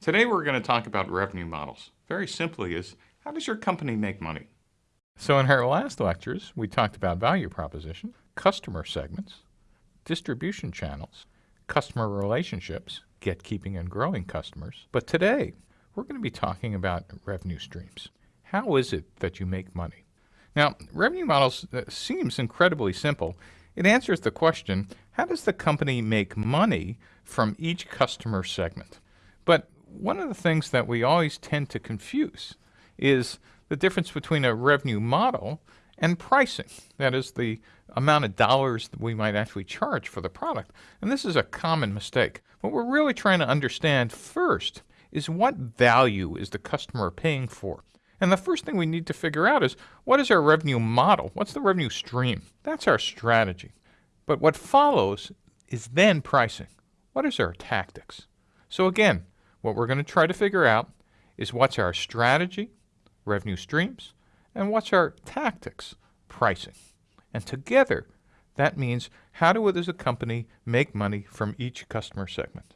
Today we're going to talk about revenue models. Very simply is, how does your company make money? So in our last lectures, we talked about value proposition, customer segments, distribution channels, customer relationships, get keeping and growing customers. But today, we're going to be talking about revenue streams. How is it that you make money? Now, revenue models uh, seems incredibly simple. It answers the question, how does the company make money from each customer segment? But one of the things that we always tend to confuse is the difference between a revenue model and pricing. That is the amount of dollars that we might actually charge for the product. And this is a common mistake. What we're really trying to understand first is what value is the customer paying for? And the first thing we need to figure out is what is our revenue model? What's the revenue stream? That's our strategy. But what follows is then pricing. What is our tactics? So again, what we're going to try to figure out is what's our strategy, revenue streams, and what's our tactics, pricing. And together, that means how do we as a company make money from each customer segment?